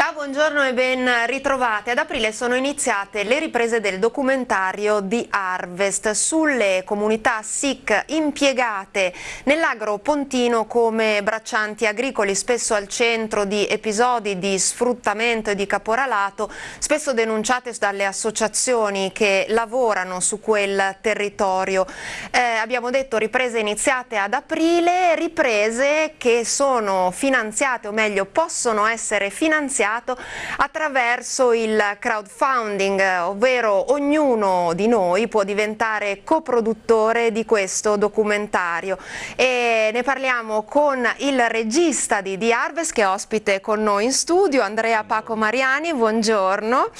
Ciao, buongiorno e ben ritrovate. Ad aprile sono iniziate le riprese del documentario di Harvest sulle comunità SIC impiegate nell'agro pontino come braccianti agricoli, spesso al centro di episodi di sfruttamento e di caporalato, spesso denunciate dalle associazioni che lavorano su quel territorio. Eh, abbiamo detto riprese iniziate ad aprile, riprese che sono finanziate o meglio possono essere finanziate finanziato attraverso il crowdfunding, ovvero ognuno di noi può diventare coproduttore di questo documentario. E ne parliamo con il regista di The Harvest che è ospite con noi in studio, Andrea Paco Mariani, buongiorno,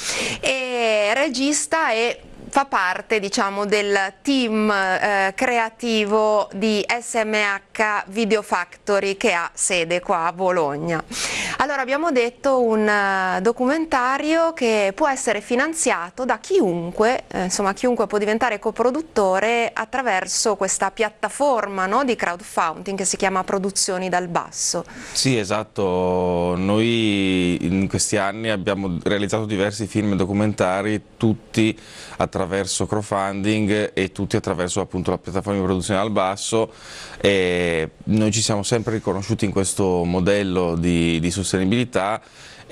e regista e fa parte diciamo, del team eh, creativo di SMH Video Factory che ha sede qua a Bologna. Allora abbiamo detto un uh, documentario che può essere finanziato da chiunque, eh, insomma chiunque può diventare coproduttore attraverso questa piattaforma no, di crowdfunding che si chiama Produzioni dal Basso. Sì esatto, noi in questi anni abbiamo realizzato diversi film documentari tutti attraverso crowdfunding e tutti attraverso appunto la piattaforma di produzione dal basso e noi ci siamo sempre riconosciuti in questo modello di, di sostenibilità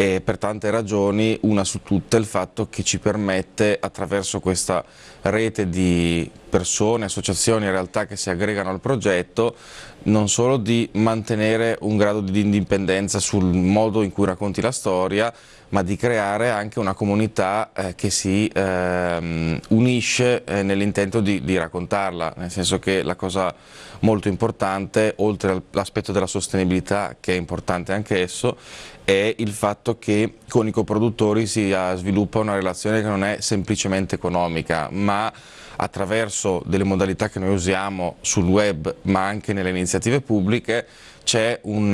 e per tante ragioni, una su tutte il fatto che ci permette attraverso questa rete di persone, associazioni e realtà che si aggregano al progetto non solo di mantenere un grado di indipendenza sul modo in cui racconti la storia ma di creare anche una comunità eh, che si eh, unisce eh, nell'intento di, di, raccontarla, nel senso che la cosa molto importante, oltre all'aspetto della sostenibilità, che è importante anche esso, è il fatto che con i coproduttori si sviluppa una relazione che non è semplicemente economica, ma attraverso delle modalità che noi usiamo sul web ma anche nelle iniziative pubbliche c'è un,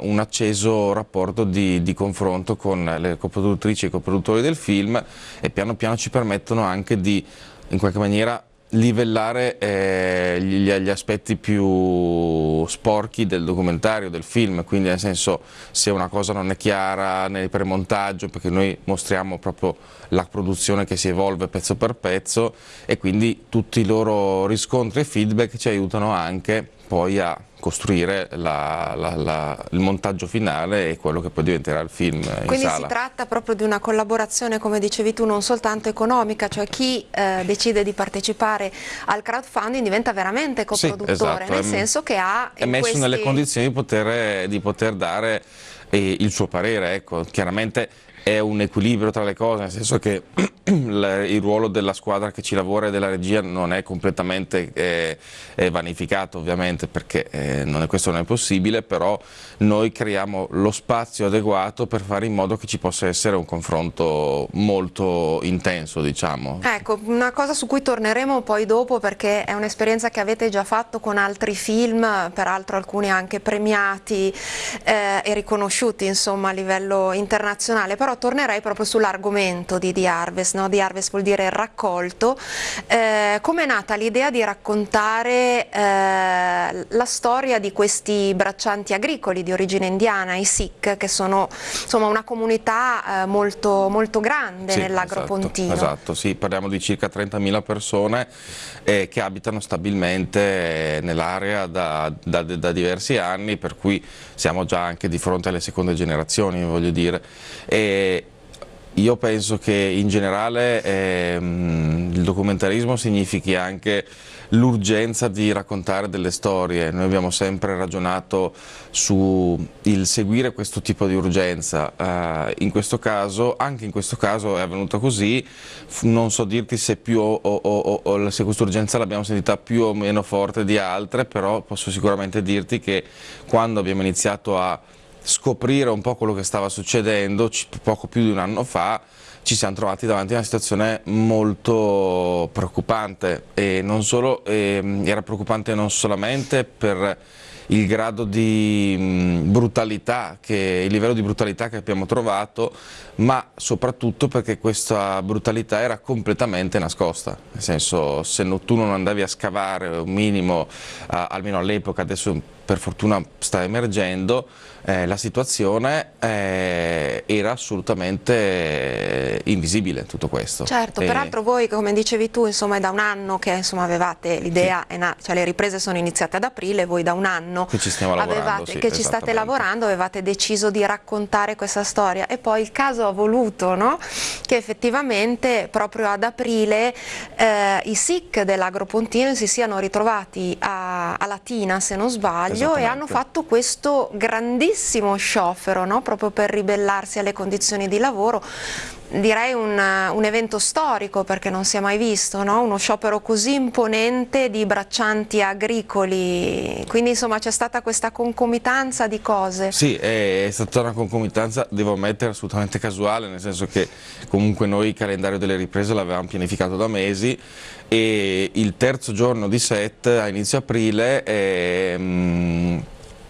un, acceso rapporto di, di, confronto con le coproduttrici e i coproduttori del film e piano piano ci permettono anche di in qualche maniera livellare eh, gli, gli, aspetti più sporchi del documentario, del film, quindi nel senso se una cosa non è chiara nel premontaggio, perché noi mostriamo proprio la produzione che si evolve pezzo per pezzo e quindi tutti i loro riscontri e feedback ci aiutano anche poi a costruire la, la, la, il montaggio finale e quello che poi diventerà il film Quindi si tratta proprio di una collaborazione, come dicevi tu, non soltanto economica, cioè chi eh, decide di partecipare al crowdfunding diventa veramente coproduttore, sì, esatto. nel senso che ha... È messo questi... nelle condizioni di poter, di poter dare eh, il suo parere, ecco. chiaramente è un equilibrio tra le cose, nel senso che il ruolo della squadra che ci lavora e della regia non è completamente eh, è vanificato ovviamente perché eh, non è, questo non è possibile, però noi creiamo lo spazio adeguato per fare in modo che ci possa essere un confronto molto intenso diciamo. Ecco, una cosa su cui torneremo poi dopo perché è un'esperienza che avete già fatto con altri film, peraltro alcuni anche premiati eh, e riconosciuti insomma a livello internazionale, però tornerei proprio sull'argomento di The Harvest no? di harvest vuol dire raccolto, eh, come è nata l'idea di raccontare eh, la storia di questi braccianti agricoli di origine indiana, i Sikh, che sono insomma, una comunità eh, molto, molto, grande sì, nell'agropontino? Esatto, esatto, sì, parliamo di circa 30.000 persone eh, che abitano stabilmente nell'area da, da, da, diversi anni, per cui siamo già anche di fronte alle seconde generazioni, voglio dire. E, io penso che in generale ehm, il documentarismo significhi anche l'urgenza di raccontare delle storie. Noi abbiamo sempre ragionato sul seguire questo tipo di urgenza. Uh, in questo caso, anche in questo caso è avvenuto così, non so dirti se, se questa urgenza l'abbiamo sentita più o meno forte di altre, però posso sicuramente dirti che quando abbiamo iniziato a scoprire un po' quello che stava succedendo poco più di un anno fa ci siamo trovati davanti a una situazione molto preoccupante. E solo, eh, era preoccupante non solamente per il grado di brutalità, che, il livello di brutalità che abbiamo trovato, ma soprattutto perché questa brutalità era completamente nascosta, nel senso se tu non andavi a scavare un minimo, almeno all'epoca, adesso per fortuna sta emergendo, eh, la situazione eh, era assolutamente invisibile tutto questo. Certo, e... peraltro voi come dicevi tu insomma è da un anno che insomma, avevate l'idea, sì. cioè le riprese sono iniziate ad aprile, voi da un anno che ci, stiamo avevate, sì, che ci state lavorando, avevate deciso di raccontare questa storia e poi il caso ha voluto no? che effettivamente proprio ad aprile eh, i SIC dell'Agropontino si siano ritrovati a, a Latina se non sbaglio e hanno fatto questo grandissimo sciopero no? proprio per ribellarsi alle condizioni di lavoro direi un, un, evento storico perché non si è mai visto, no? uno sciopero così imponente di braccianti agricoli, quindi insomma c'è stata questa concomitanza di cose. Sì, è, è stata una concomitanza, devo ammettere, assolutamente casuale, nel senso che comunque noi il calendario delle riprese l'avevamo pianificato da mesi e il terzo giorno di set a inizio aprile eh,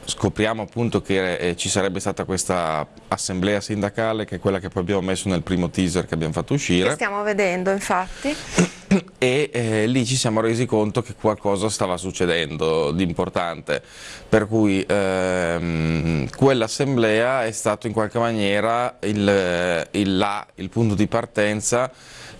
scopriamo appunto che eh, ci sarebbe stata questa assemblea sindacale che è quella che poi abbiamo messo nel primo teaser che abbiamo fatto uscire. Che stiamo vedendo infatti. E eh, lì ci siamo resi conto che qualcosa stava succedendo di importante, per cui ehm, quell'assemblea è stato in qualche maniera il, il, là, il punto di partenza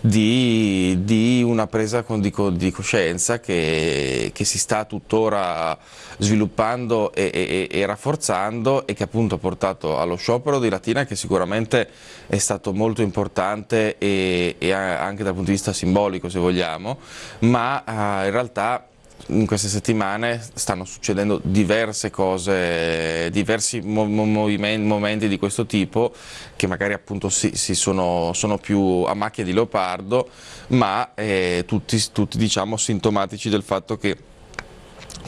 di, di una presa di, di coscienza che, che, si sta tuttora sviluppando e, e, e, rafforzando e che appunto ha portato allo sciopero di Latina che sicuramente è stato molto importante e, e anche dal punto di vista simbolico se vogliamo, ma uh, in realtà in queste settimane stanno succedendo diverse cose, diversi mo momenti di questo tipo che magari appunto si, si sono, sono, più a macchia di leopardo ma eh, tutti, tutti diciamo sintomatici del fatto che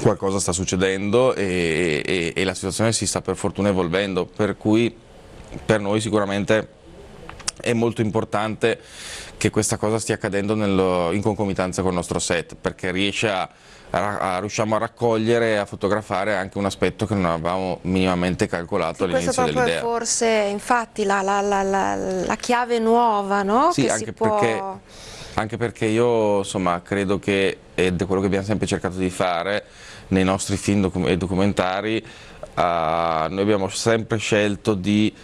qualcosa sta succedendo e, e, e la situazione si sta per fortuna evolvendo. Per cui per noi sicuramente è molto importante che questa cosa stia accadendo nello, in concomitanza con il nostro set perché riesce a a, riusciamo a raccogliere e a fotografare anche un aspetto che non avevamo minimamente calcolato sì, all'inizio dell'idea. Questo è forse infatti la, la, la, la, chiave nuova no? Sì, che anche perché, può... anche perché io insomma, credo che, ed è quello che abbiamo sempre cercato di fare nei nostri film e documentari, uh, noi abbiamo sempre scelto di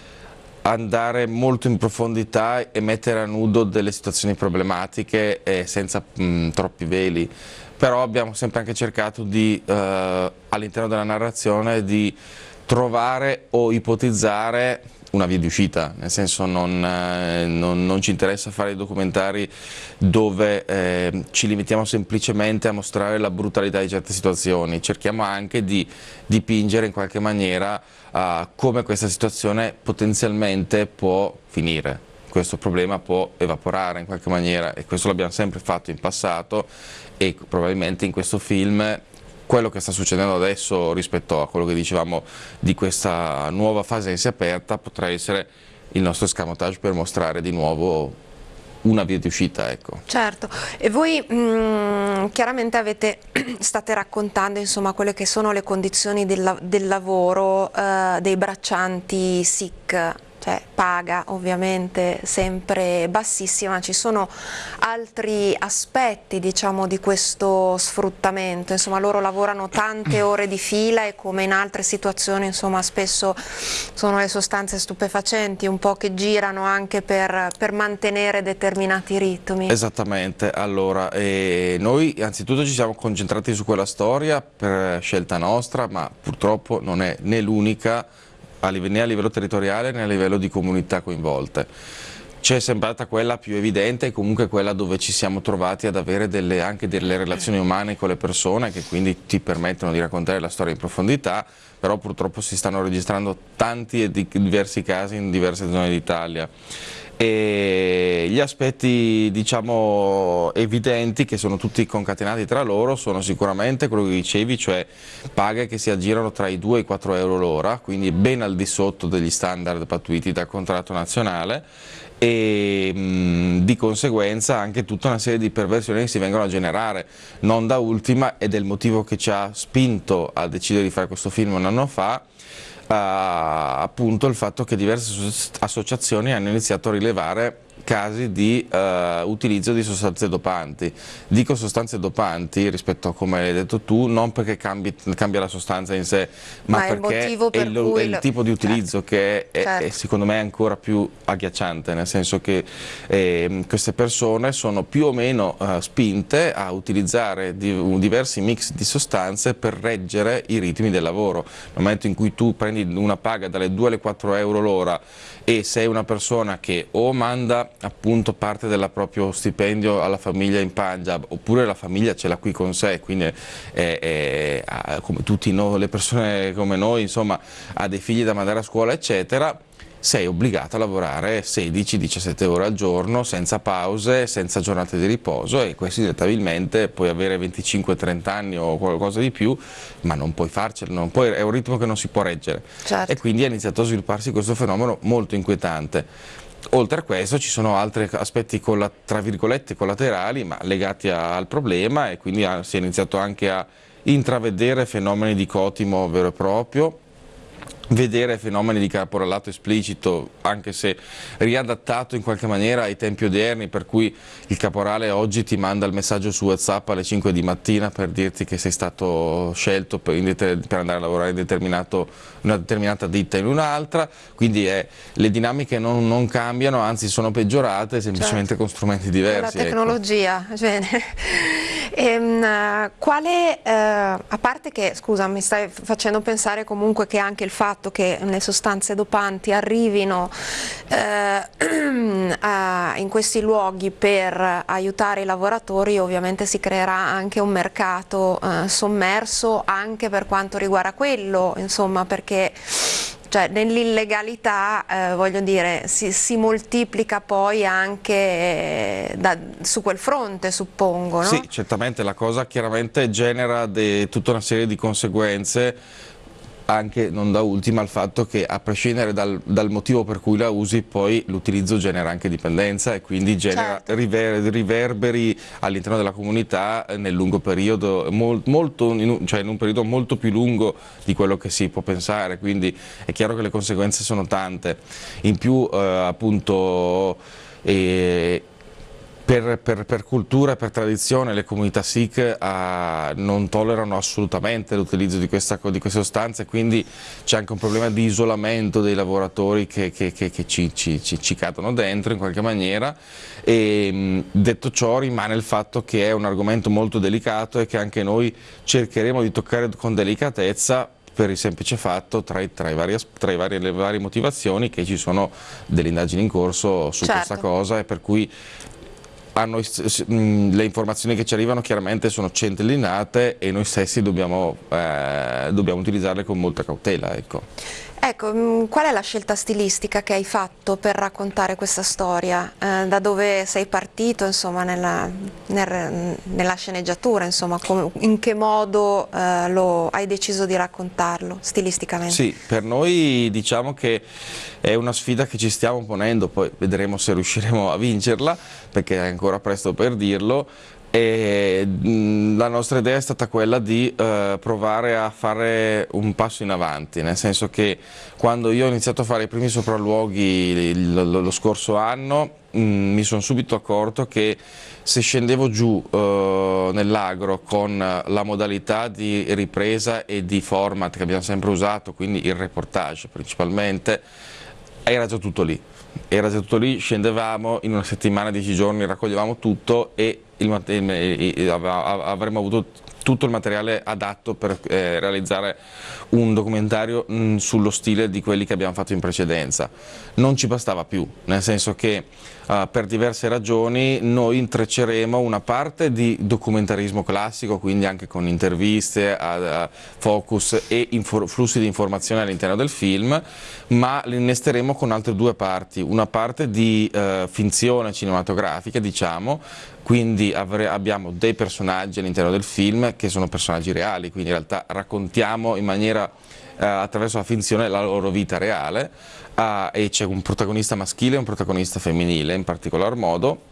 andare molto in profondità e mettere a nudo delle situazioni problematiche eh, senza mh, troppi veli. Però abbiamo sempre anche cercato di, eh, all'interno della narrazione, di trovare o ipotizzare una via di uscita, nel senso non, eh, non, non ci interessa fare documentari dove eh, ci limitiamo semplicemente a mostrare la brutalità di certe situazioni, cerchiamo anche di dipingere in qualche maniera eh, come questa situazione potenzialmente può finire. Questo problema può evaporare in qualche maniera e questo l'abbiamo sempre fatto in passato e probabilmente in questo film quello che sta succedendo adesso rispetto a quello che dicevamo di questa nuova fase che si aperta potrà essere il nostro escamotage per mostrare di nuovo una via di uscita. Ecco. Certo, e voi mh, mm, chiaramente avete, state raccontando insomma, quelle che sono le condizioni del, del lavoro eh, dei braccianti SIC cioè paga ovviamente sempre bassissima, ci sono altri aspetti diciamo di questo sfruttamento, insomma loro lavorano tante ore di fila e come in altre situazioni insomma spesso sono le sostanze stupefacenti un po' che girano anche per, per mantenere determinati ritmi. Esattamente, allora eh, noi anzitutto ci siamo concentrati su quella storia per scelta nostra ma purtroppo non è né l'unica né a livello territoriale né a livello di comunità coinvolte. C'è sembrata quella più evidente e comunque quella dove ci siamo trovati ad avere delle, anche delle relazioni umane con le persone che quindi ti permettono di raccontare la storia in profondità, però purtroppo si stanno registrando tanti e diversi casi in diverse zone d'Italia. E gli aspetti diciamo, evidenti che sono tutti concatenati tra loro sono sicuramente quello che dicevi, cioè paghe che si aggirano tra i 2 e i 4 euro l'ora, quindi ben al di sotto degli standard pattuiti dal contratto nazionale e mh, di conseguenza anche tutta una serie di perversioni che si vengono a generare, non da ultima ed è il motivo che ci ha spinto a decidere di fare questo film un anno fa, appunto il fatto che diverse associazioni hanno iniziato a rilevare casi di uh, utilizzo di sostanze dopanti. Dico sostanze dopanti rispetto a come hai detto tu, non perché cambi, cambia la sostanza in sé, ma, ma perché è, per il, è il, tipo di utilizzo certo. che è, certo. è, secondo me ancora più agghiacciante, nel senso che eh, queste persone sono più o meno uh, spinte a utilizzare di, diversi mix di sostanze per reggere i ritmi del lavoro. Nel momento in cui tu prendi una paga dalle 2 alle 4 euro l'ora e sei una persona che o manda appunto parte del proprio stipendio alla famiglia in Punjab oppure la famiglia ce l'ha qui con sé, quindi è, è, come tutte le persone come noi insomma ha dei figli da mandare a scuola eccetera, sei obbligato a lavorare 16-17 ore al giorno senza pause, senza giornate di riposo e questo inevitabilmente puoi avere 25-30 anni o qualcosa di più ma non puoi farcelo, non puoi, è un ritmo che non si può reggere certo. e quindi è iniziato a svilupparsi questo fenomeno molto inquietante. Oltre a questo ci sono altri aspetti tra virgolette collaterali ma legati al problema e quindi si è iniziato anche a intravedere fenomeni di cotimo vero e proprio vedere fenomeni di caporalato esplicito, anche se riadattato in qualche maniera ai tempi odierni, per cui il caporale oggi ti manda il messaggio su WhatsApp alle 5 di mattina per dirti che sei stato scelto per, per andare a lavorare in una determinata ditta in un'altra, quindi è, le dinamiche non, non, cambiano, anzi sono peggiorate semplicemente certo. con strumenti diversi. La ecco. tecnologia, ecco. bene. Ehm, quale, eh, a parte che, scusa, mi stai facendo pensare comunque che anche il fatto che le sostanze dopanti arrivino eh, a, in questi luoghi per aiutare i lavoratori, ovviamente si creerà anche un mercato eh, sommerso anche per quanto riguarda quello, insomma, perché cioè nell'illegalità eh, voglio dire si, si, moltiplica poi anche eh, da, su quel fronte suppongo no? Sì, certamente la cosa chiaramente genera tutta una serie di conseguenze anche non da ultima il fatto che a prescindere dal, dal motivo per cui la usi poi l'utilizzo genera anche dipendenza e quindi genera certo. river, riverberi all'interno della comunità nel lungo periodo, mol, molto, in, cioè in un periodo molto più lungo di quello che si può pensare, quindi è chiaro che le conseguenze sono tante. In più eh, appunto eh, per, per, per, cultura e per tradizione le comunità Sikh eh, non tollerano assolutamente l'utilizzo di, di, queste sostanze, quindi c'è anche un problema di isolamento dei lavoratori che, che, che, che ci, ci, ci, ci, cadono dentro in qualche maniera e detto ciò rimane il fatto che è un argomento molto delicato e che anche noi cercheremo di toccare con delicatezza per il semplice fatto, tra, i, tra, i vari, tra i vari, le varie motivazioni, che ci sono delle indagini in corso su certo. questa cosa e per cui hanno, le informazioni che ci arrivano chiaramente sono centellinate e noi stessi dobbiamo, eh, dobbiamo utilizzarle con molta cautela. Ecco. Ecco, mm, qual è la scelta stilistica che hai fatto per raccontare questa storia? Eh, da dove sei partito insomma, nella, nel, nella, sceneggiatura? Insomma, com, in che modo eh, lo, hai deciso di raccontarlo stilisticamente? Sì, per noi diciamo che è una sfida che ci stiamo ponendo, poi vedremo se riusciremo a vincerla, perché è ancora presto per dirlo, e la nostra idea è stata quella di eh, provare a fare un passo in avanti, nel senso che quando io ho iniziato a fare i primi sopralluoghi lo, lo scorso anno mh, mi sono subito accorto che se scendevo giù eh, nell'agro con la modalità di ripresa e di format che abbiamo sempre usato, quindi il reportage principalmente, era già tutto lì. Era già tutto lì, scendevamo, in una settimana, dieci giorni raccoglievamo tutto e il, il, avremmo avuto tutto il materiale adatto per eh, realizzare un documentario mh, mm, sullo stile di quelli che abbiamo fatto in precedenza. Non ci bastava più, nel senso che uh, per diverse ragioni noi intrecceremo una parte di documentarismo classico, quindi anche con interviste, a, a focus e flussi di informazione all'interno del film, ma l'innesteremo con altre due parti, una parte di uh, finzione cinematografica, diciamo, quindi abbiamo dei personaggi all'interno del film che sono personaggi reali, quindi in realtà raccontiamo in maniera eh, attraverso la finzione la loro vita reale eh, e c'è un protagonista maschile e un protagonista femminile in particolar modo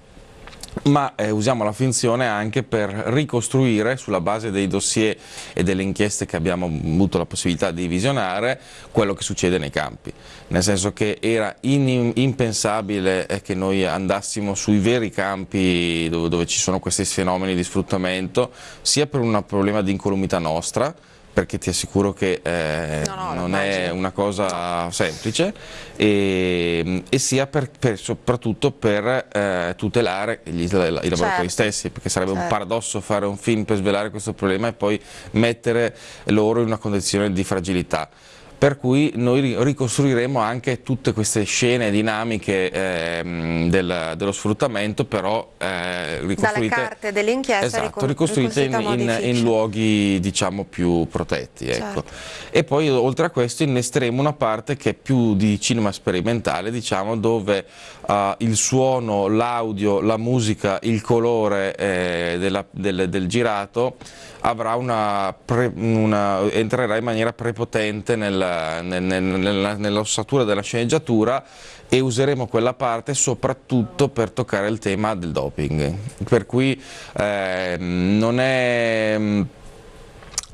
ma eh, usiamo la finzione anche per ricostruire sulla base dei dossier e delle inchieste che abbiamo avuto la possibilità di visionare quello che succede nei campi, nel senso che era in, impensabile eh, che noi andassimo sui veri campi dove, dove ci sono questi fenomeni di sfruttamento, sia per un problema di incolumità nostra, perché ti assicuro che eh, no, no, non è una cosa semplice e, e sia per, per, soprattutto per eh, tutelare gli, i laboratori certo. stessi perché sarebbe certo. un paradosso fare un film per svelare questo problema e poi mettere loro in una condizione di fragilità per cui noi ricostruiremo anche tutte queste scene dinamiche eh, del, dello sfruttamento, però eh, ricostruite, Dalle carte dell'inchiesta esatto, ricostruite in, in, in, luoghi diciamo, più protetti. Ecco. Certo. E poi oltre a questo innesteremo una parte che è più di cinema sperimentale, diciamo, dove uh, il suono, l'audio, la musica, il colore eh, della, del, del girato una, una, entrerà in maniera prepotente nel, nel, nel, nell'ossatura della sceneggiatura e useremo quella parte soprattutto per toccare il tema del doping, per cui eh, non è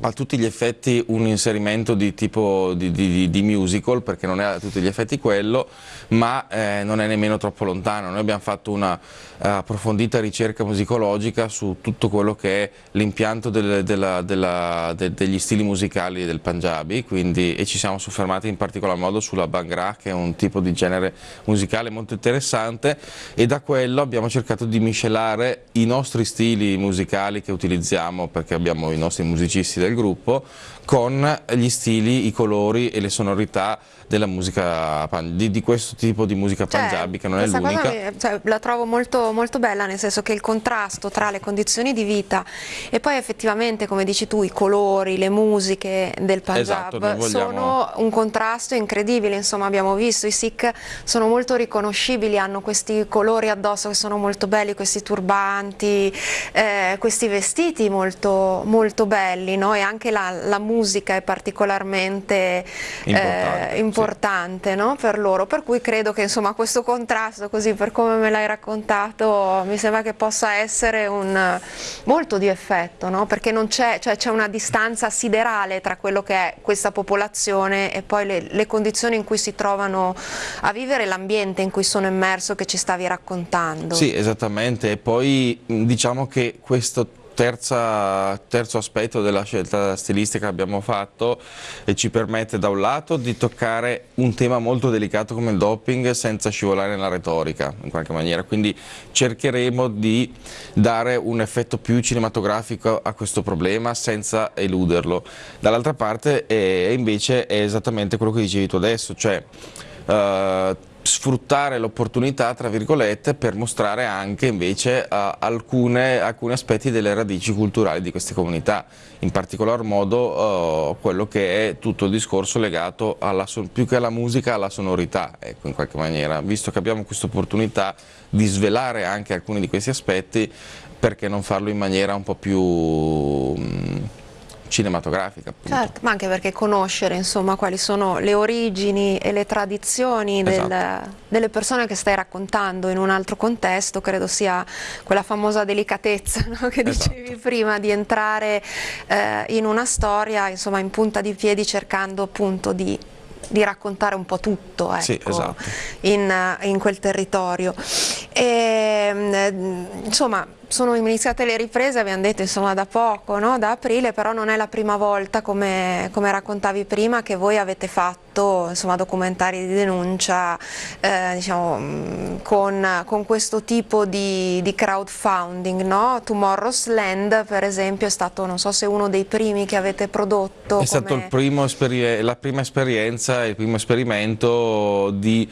a tutti gli effetti un inserimento di tipo di, di, di musical, perché non è a tutti gli effetti quello, ma eh, non è nemmeno troppo lontano. Noi abbiamo fatto una uh, approfondita ricerca musicologica su tutto quello che è l'impianto de, degli stili musicali del Punjabi quindi, e ci siamo soffermati in particolar modo sulla Bhangra, che è un tipo di genere musicale molto interessante e da quello abbiamo cercato di miscelare i nostri stili musicali che utilizziamo perché abbiamo i nostri musicisti del gruppo con gli stili, i colori e le sonorità della musica, di, di questo tipo di musica cioè, punjabi che non è l'unica. Cioè, la trovo molto, molto bella nel senso che il contrasto tra le condizioni di vita e poi effettivamente come dici tu i colori, le musiche del Punjab esatto, sono un contrasto incredibile, insomma abbiamo visto i Sikh sono molto riconoscibili, hanno questi colori addosso che sono molto belli, questi turbanti, eh, questi vestiti molto, molto belli no? e anche la, la musica è particolarmente importante, eh, importante sì. no? per loro, per cui credo che insomma, questo contrasto, così per come me l'hai raccontato, mi sembra che possa essere un, molto di effetto, no? perché c'è cioè, una distanza siderale tra quello che è questa popolazione e poi le, le condizioni in cui si trovano a vivere, l'ambiente in cui sono immerso che ci stavi raccontando. Sì, esattamente, e poi diciamo che questo terza, terzo aspetto della scelta stilistica che abbiamo fatto e ci permette da un lato di toccare un tema molto delicato come il doping senza scivolare nella retorica in qualche maniera, quindi cercheremo di dare un effetto più cinematografico a questo problema senza eluderlo. Dall'altra parte eh, invece è esattamente quello che dicevi tu adesso, cioè eh, sfruttare l'opportunità tra virgolette per mostrare anche invece uh, alcune, alcuni aspetti delle radici culturali di queste comunità, in particolar modo uh, quello che è tutto il discorso legato alla, più che alla musica alla sonorità, ecco, in qualche maniera, visto che abbiamo questa opportunità di svelare anche alcuni di questi aspetti, perché non farlo in maniera un po' più... Um, cinematografica. Certo, ma anche perché conoscere insomma, quali sono le origini e le tradizioni esatto. del, delle persone che stai raccontando in un altro contesto credo sia quella famosa delicatezza no? che esatto. dicevi prima di entrare eh, in una storia insomma, in punta di piedi cercando appunto di di raccontare un po' tutto ecco, sì, esatto. in, in, quel territorio. E, mm, insomma, sono iniziate le riprese, abbiamo detto insomma da poco, no? da aprile, però non è la prima volta come, come raccontavi prima che voi avete fatto insomma, documentari di denuncia eh, diciamo, mm, con, con, questo tipo di, di crowdfunding. No? Tomorrow's Land per esempio è stato, non so se uno dei primi che avete prodotto. È stato la prima esperienza, il primo esperimento di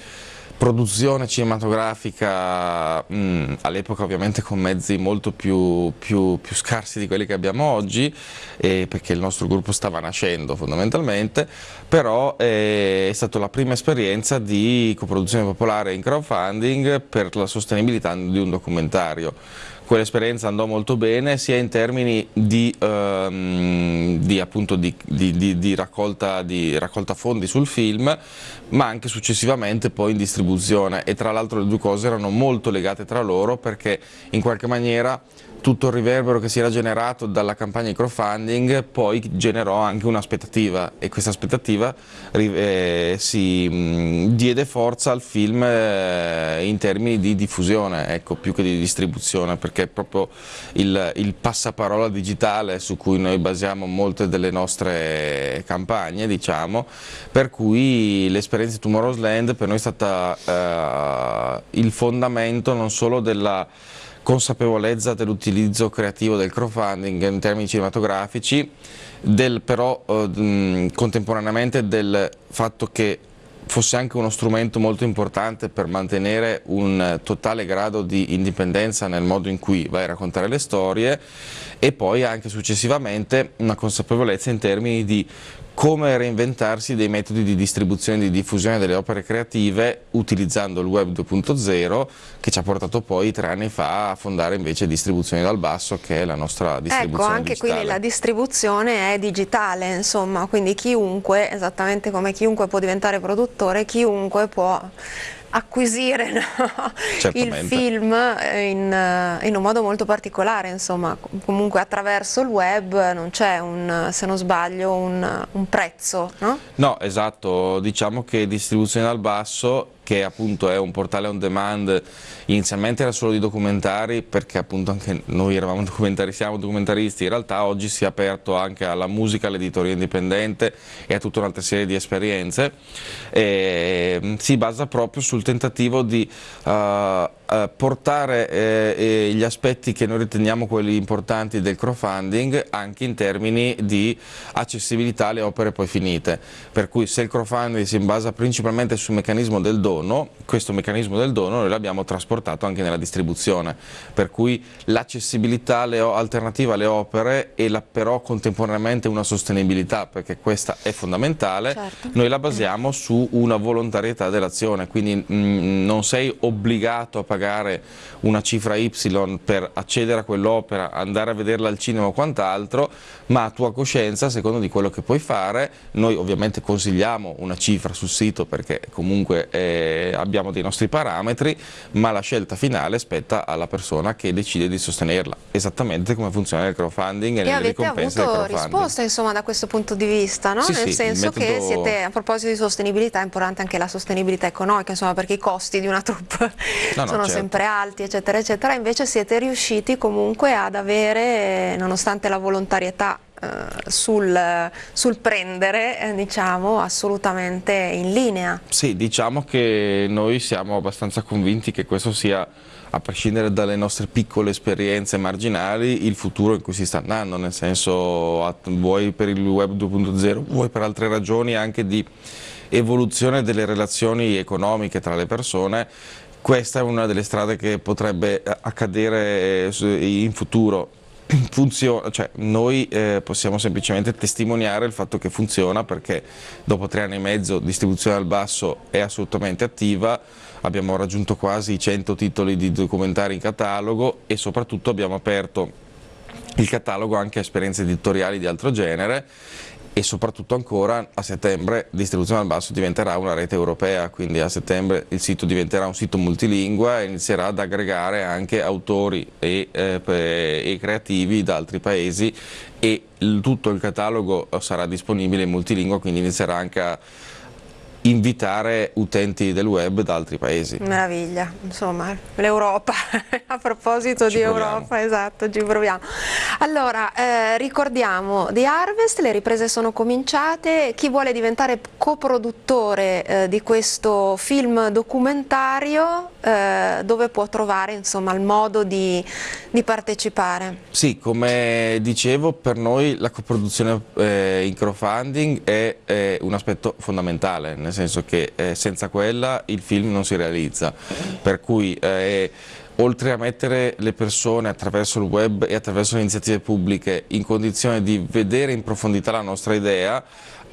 produzione cinematografica all'epoca ovviamente con mezzi molto più, più, più, scarsi di quelli che abbiamo oggi eh, perché il nostro gruppo stava nascendo fondamentalmente però eh, è stata la prima esperienza di coproduzione popolare in crowdfunding per la sostenibilità di un documentario quell'esperienza andò molto bene sia in termini di, ehm, di, di, di raccolta, raccolta, fondi sul film ma anche successivamente poi in distribuzione. E tra l'altro le due cose erano molto legate tra loro perché in qualche maniera tutto il riverbero che si era generato dalla campagna di crowdfunding poi generò anche un'aspettativa e questa aspettativa eh, si mh, diede forza al film eh, in termini di diffusione, ecco, più che di distribuzione, perché è proprio il, il, passaparola digitale su cui noi basiamo molte delle nostre campagne, diciamo, per cui l'esperienza Tomorrow's per noi è stata eh, il fondamento non solo della consapevolezza dell'utilizzo creativo del crowdfunding in termini cinematografici, del, però eh, contemporaneamente del fatto che fosse anche uno strumento molto importante per mantenere un totale grado di indipendenza nel modo in cui vai a raccontare le storie e poi anche successivamente una consapevolezza in termini di come reinventarsi dei metodi di distribuzione e di diffusione delle opere creative utilizzando il web 2.0 che ci ha portato poi tre anni fa a fondare invece Distribuzioni dal Basso che è la nostra distribuzione Ecco, anche digitale. quindi la distribuzione è digitale, insomma, quindi chiunque, esattamente come chiunque può diventare produttore, chiunque può acquisire no? il film in, eh, in, un modo molto particolare, insomma, comunque attraverso il web non c'è un, se non sbaglio, un, un prezzo, no? No, esatto, diciamo che distribuzione dal basso che appunto è un portale on demand, inizialmente era solo di documentari perché appunto anche noi eravamo documentari, siamo documentaristi, in realtà oggi si è aperto anche alla musica, all'editoria indipendente e a tutta un'altra serie di esperienze, e, mm, si basa proprio sul tentativo di uh, uh, portare eh, gli aspetti che noi riteniamo quelli importanti del crowdfunding anche in termini di accessibilità alle opere poi finite, per cui se il crowdfunding si basa principalmente sul meccanismo del dono, dono, questo meccanismo del dono noi l'abbiamo trasportato anche nella distribuzione, per cui l'accessibilità alternativa alle opere e la, però contemporaneamente una sostenibilità, perché questa è fondamentale, certo. noi la basiamo su una volontarietà dell'azione, quindi mh, mm, non sei obbligato a pagare una cifra Y per accedere a quell'opera, andare a vederla al cinema o quant'altro, ma a tua coscienza, secondo di quello che puoi fare, noi ovviamente consigliamo una cifra sul sito perché comunque è abbiamo dei nostri parametri, ma la scelta finale spetta alla persona che decide di sostenerla, esattamente come funziona il crowdfunding e, e le ricompense del crowdfunding. avete avuto risposta insomma, da questo punto di vista, no? sì, nel sì, senso metodo... che siete, a proposito di sostenibilità, è importante anche la sostenibilità economica, insomma, perché i costi di una troupe no, sono no, certo. sempre alti, eccetera, eccetera, invece siete riusciti comunque ad avere, nonostante la volontarietà eh, sul, sul, prendere eh, diciamo assolutamente in linea. Sì, diciamo che noi siamo abbastanza convinti che questo sia a prescindere dalle nostre piccole esperienze marginali, il futuro in cui si sta andando, nel senso vuoi per il web 2.0, vuoi per altre ragioni anche di evoluzione delle relazioni economiche tra le persone, questa è una delle strade che potrebbe accadere in futuro funziona, cioè noi eh, possiamo semplicemente testimoniare il fatto che funziona perché dopo tre anni e mezzo distribuzione al basso è assolutamente attiva, abbiamo raggiunto quasi 100 titoli di documentari in catalogo e soprattutto abbiamo aperto il catalogo anche a esperienze editoriali di altro genere e soprattutto ancora a settembre distribuzione al basso diventerà una rete europea, quindi a settembre il sito diventerà un sito multilingua e inizierà ad aggregare anche autori e, eh, e creativi da altri paesi e il, tutto il catalogo sarà disponibile in multilingua, quindi inizierà anche a invitare utenti del web da altri paesi. Meraviglia, insomma, l'Europa, a proposito ci di proviamo. Europa, esatto, ci proviamo. Allora, eh, ricordiamo The Harvest, le riprese sono cominciate, chi vuole diventare coproduttore eh, di questo film documentario, eh, dove può trovare insomma, il modo di, di, partecipare? Sì, come dicevo, per noi la coproduzione eh, in crowdfunding è, è un aspetto fondamentale, nel senso che eh, senza quella il film non si realizza, per cui eh, oltre a mettere le persone attraverso il web e attraverso le iniziative pubbliche in condizione di vedere in profondità la nostra idea,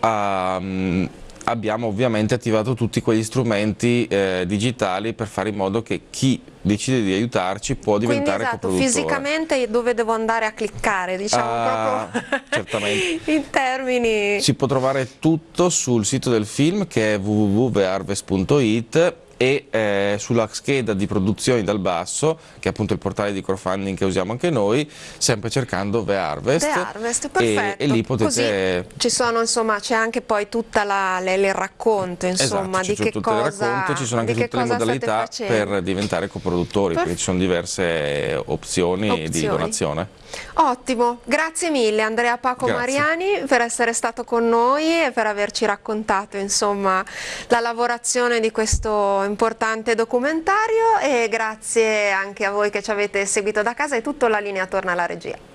um, abbiamo ovviamente attivato tutti quegli strumenti eh, digitali per fare in modo che chi decide di aiutarci può diventare Quindi, esatto, fisicamente dove devo andare a cliccare, diciamo Ah, proprio certamente. in termini... Si può trovare tutto sul sito del film che è www.veharvest.it e eh, sulla scheda di produzioni dal basso, che è appunto il portale di crowdfunding che usiamo anche noi, sempre cercando The Harvest. The Harvest, e, perfetto. e lì potete... Così ci sono, insomma, c'è anche poi tutta la, le- il racconto, insomma, esatto, di che cosa racconto, ci sono anche di che tutte le modalità per diventare coproduttori, Per- quindi ci sono diverse opzioni, di Opzioni. donazione. Ottimo, grazie mille Andrea Paco Grazie. Mariani per essere stato con noi e per averci raccontato insomma la lavorazione di questo importante documentario e grazie anche a voi che ci avete seguito da casa e tutto la linea torna alla regia.